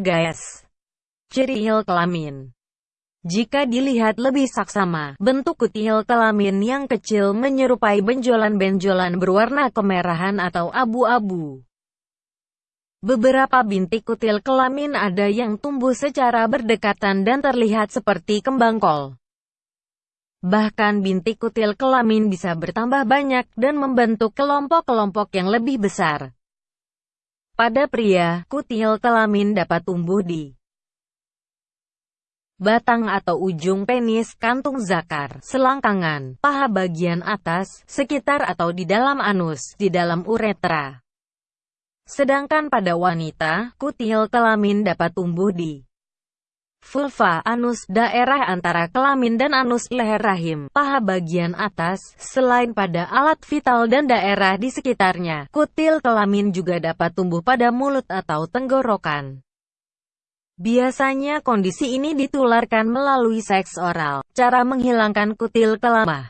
Guys. Ciri kelamin Jika dilihat lebih saksama, bentuk kutil kelamin yang kecil menyerupai benjolan-benjolan berwarna kemerahan atau abu-abu. Beberapa bintik kutil kelamin ada yang tumbuh secara berdekatan dan terlihat seperti kembang kol. Bahkan bintik kutil kelamin bisa bertambah banyak dan membentuk kelompok-kelompok yang lebih besar. Pada pria, kutil kelamin dapat tumbuh di batang atau ujung penis, kantung zakar, selangkangan, paha bagian atas, sekitar atau di dalam anus, di dalam uretra. Sedangkan pada wanita, kutil kelamin dapat tumbuh di vulva, anus, daerah antara kelamin dan anus, leher rahim, paha bagian atas, selain pada alat vital dan daerah di sekitarnya. Kutil kelamin juga dapat tumbuh pada mulut atau tenggorokan. Biasanya kondisi ini ditularkan melalui seks oral. Cara menghilangkan kutil kelamin.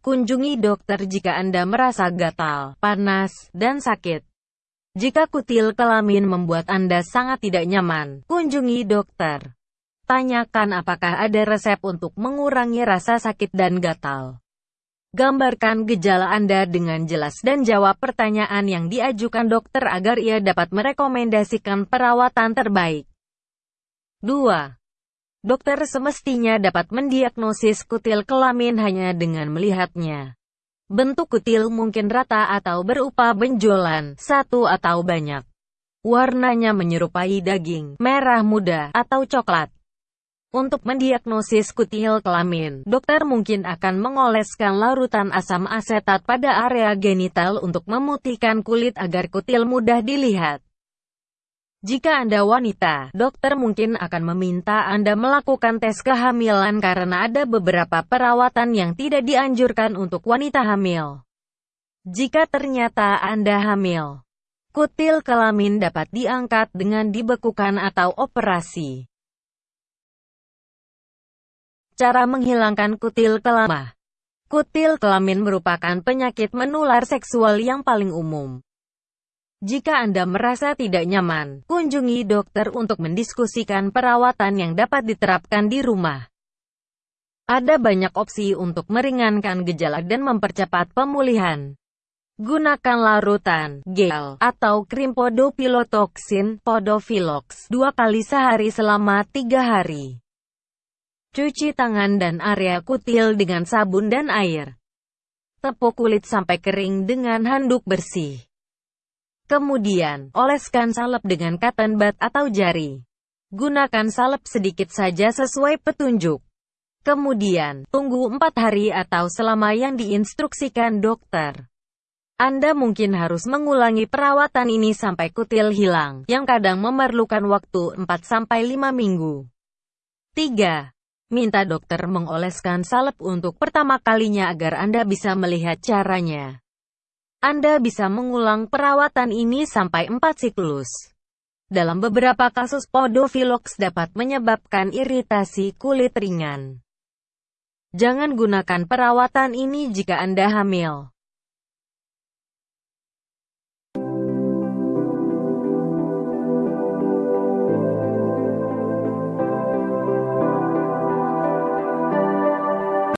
Kunjungi dokter jika Anda merasa gatal, panas, dan sakit. Jika kutil kelamin membuat Anda sangat tidak nyaman, kunjungi dokter. Tanyakan apakah ada resep untuk mengurangi rasa sakit dan gatal. Gambarkan gejala Anda dengan jelas dan jawab pertanyaan yang diajukan dokter agar ia dapat merekomendasikan perawatan terbaik. 2. Dokter semestinya dapat mendiagnosis kutil kelamin hanya dengan melihatnya. Bentuk kutil mungkin rata atau berupa benjolan, satu atau banyak. Warnanya menyerupai daging, merah muda, atau coklat. Untuk mendiagnosis kutil kelamin, dokter mungkin akan mengoleskan larutan asam asetat pada area genital untuk memutihkan kulit agar kutil mudah dilihat. Jika Anda wanita, dokter mungkin akan meminta Anda melakukan tes kehamilan karena ada beberapa perawatan yang tidak dianjurkan untuk wanita hamil. Jika ternyata Anda hamil, kutil kelamin dapat diangkat dengan dibekukan atau operasi. Cara menghilangkan kutil kelamin Kutil kelamin merupakan penyakit menular seksual yang paling umum. Jika Anda merasa tidak nyaman, kunjungi dokter untuk mendiskusikan perawatan yang dapat diterapkan di rumah. Ada banyak opsi untuk meringankan gejala dan mempercepat pemulihan. Gunakan larutan, gel, atau krim podopilotoksin, podofilox, dua kali sehari selama tiga hari. Cuci tangan dan area kutil dengan sabun dan air. Tepuk kulit sampai kering dengan handuk bersih. Kemudian, oleskan salep dengan cotton bud atau jari. Gunakan salep sedikit saja sesuai petunjuk. Kemudian, tunggu 4 hari atau selama yang diinstruksikan dokter. Anda mungkin harus mengulangi perawatan ini sampai kutil hilang, yang kadang memerlukan waktu 4-5 minggu. 3. Minta dokter mengoleskan salep untuk pertama kalinya agar Anda bisa melihat caranya. Anda bisa mengulang perawatan ini sampai 4 siklus. Dalam beberapa kasus podofilox dapat menyebabkan iritasi kulit ringan. Jangan gunakan perawatan ini jika Anda hamil.